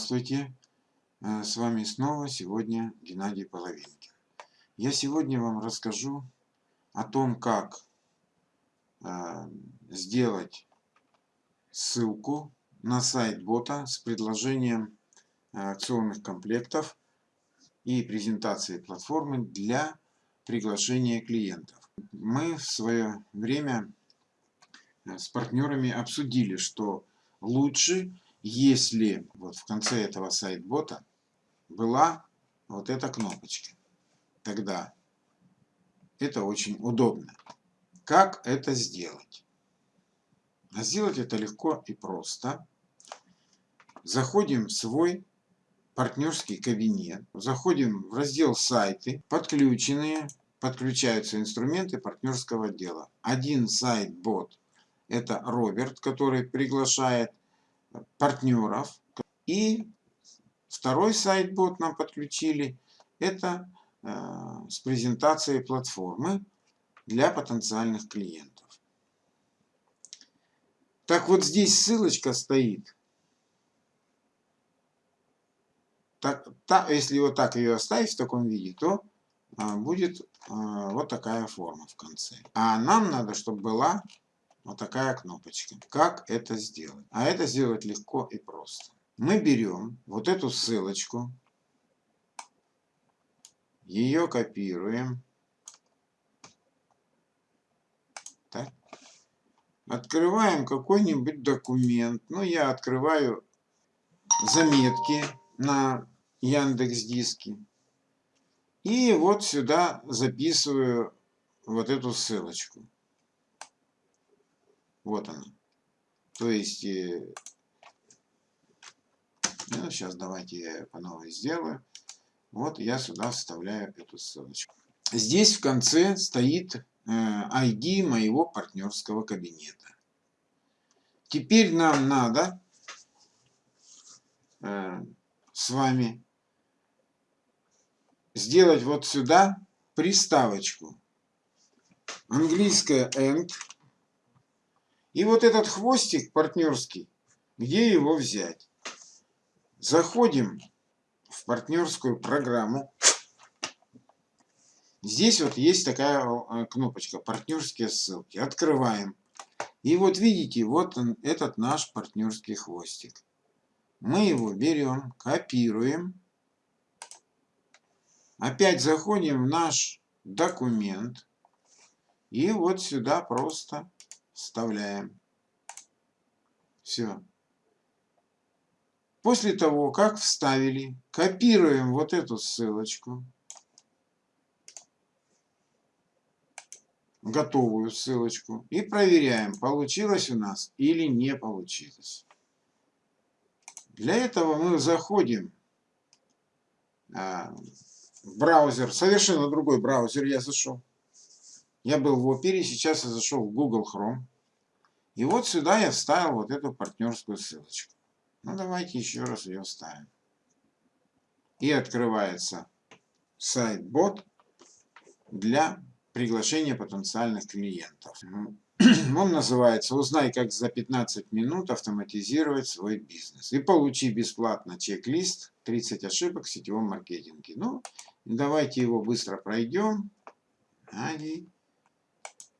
Здравствуйте! Э, с вами снова сегодня Геннадий Половинкин. Я сегодня вам расскажу о том, как э, сделать ссылку на сайт бота с предложением акционных комплектов и презентации платформы для приглашения клиентов. Мы в свое время э, с партнерами обсудили, что лучше если вот в конце этого сайт-бота была вот эта кнопочка, тогда это очень удобно. Как это сделать? А сделать это легко и просто. Заходим в свой партнерский кабинет, заходим в раздел «Сайты», подключенные, подключаются инструменты партнерского отдела. Один сайт-бот – это Роберт, который приглашает партнеров. И второй сайт-бот нам подключили. Это э, с презентацией платформы для потенциальных клиентов. Так вот здесь ссылочка стоит. Так, та, если вот так ее оставить в таком виде, то а, будет а, вот такая форма в конце. А нам надо, чтобы была вот такая кнопочка. Как это сделать? А это сделать легко и просто. Мы берем вот эту ссылочку, ее копируем. Так. Открываем какой-нибудь документ. Ну, я открываю заметки на Яндекс Диске. И вот сюда записываю вот эту ссылочку. Вот она. То есть, э, ну, сейчас давайте я по новой сделаю. Вот я сюда вставляю эту ссылочку. Здесь в конце стоит э, ID моего партнерского кабинета. Теперь нам надо э, с вами сделать вот сюда приставочку. Английская AND и вот этот хвостик партнерский, где его взять? Заходим в партнерскую программу. Здесь вот есть такая э, кнопочка «Партнерские ссылки». Открываем. И вот видите, вот он, этот наш партнерский хвостик. Мы его берем, копируем. Опять заходим в наш документ. И вот сюда просто вставляем. Все. После того, как вставили, копируем вот эту ссылочку. Готовую ссылочку. И проверяем, получилось у нас или не получилось. Для этого мы заходим а, в браузер, совершенно другой браузер я зашел. Я был в Опере, сейчас я зашел в Google Chrome. И вот сюда я вставил вот эту партнерскую ссылочку. Ну, давайте еще раз ее вставим. И открывается сайт-бот для приглашения потенциальных клиентов. Он называется «Узнай, как за 15 минут автоматизировать свой бизнес». И получи бесплатно чек-лист «30 ошибок в сетевом маркетинге». Ну, давайте его быстро пройдем.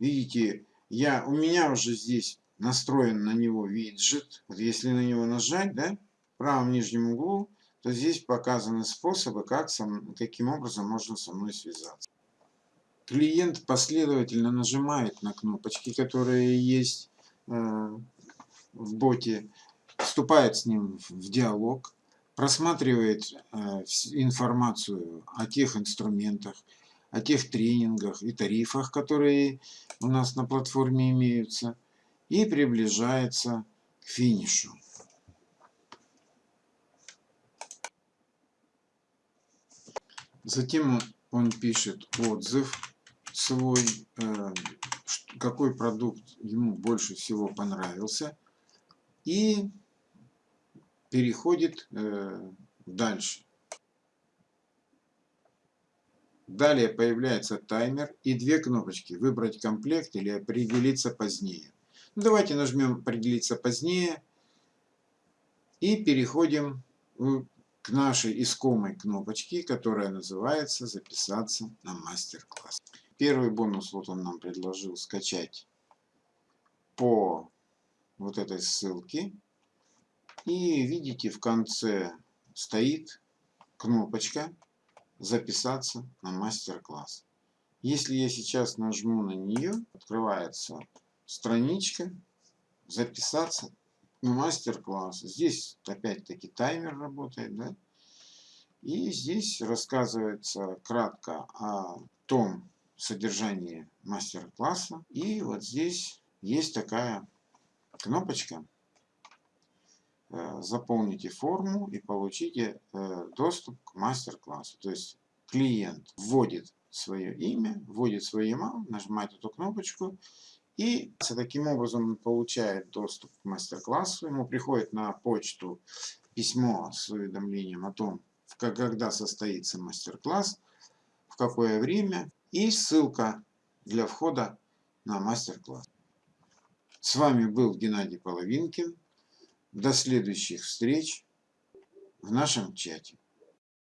Видите, я, у меня уже здесь настроен на него виджет. Вот если на него нажать, да, в правом нижнем углу, то здесь показаны способы, как со, каким образом можно со мной связаться. Клиент последовательно нажимает на кнопочки, которые есть э, в боте, вступает с ним в диалог, просматривает э, информацию о тех инструментах, о тех тренингах и тарифах, которые у нас на платформе имеются, и приближается к финишу. Затем он пишет отзыв свой, э, какой продукт ему больше всего понравился, и переходит э, дальше. Далее появляется таймер и две кнопочки «Выбрать комплект» или «Определиться позднее». Ну, давайте нажмем «Определиться позднее» и переходим к нашей искомой кнопочке, которая называется «Записаться на мастер-класс». Первый бонус вот он нам предложил скачать по вот этой ссылке. И видите, в конце стоит кнопочка «Записаться на мастер-класс». Если я сейчас нажму на нее, открывается страничка «Записаться мастер-класс. Здесь опять-таки таймер работает, да? И здесь рассказывается кратко о том содержании мастер-класса. И вот здесь есть такая кнопочка. Э, заполните форму и получите э, доступ к мастер-классу. То есть клиент вводит свое имя, вводит свой email, нажимает эту кнопочку и таким образом он получает доступ к мастер-классу. Ему приходит на почту письмо с уведомлением о том, когда состоится мастер-класс, в какое время и ссылка для входа на мастер-класс. С вами был Геннадий Половинкин. До следующих встреч в нашем чате.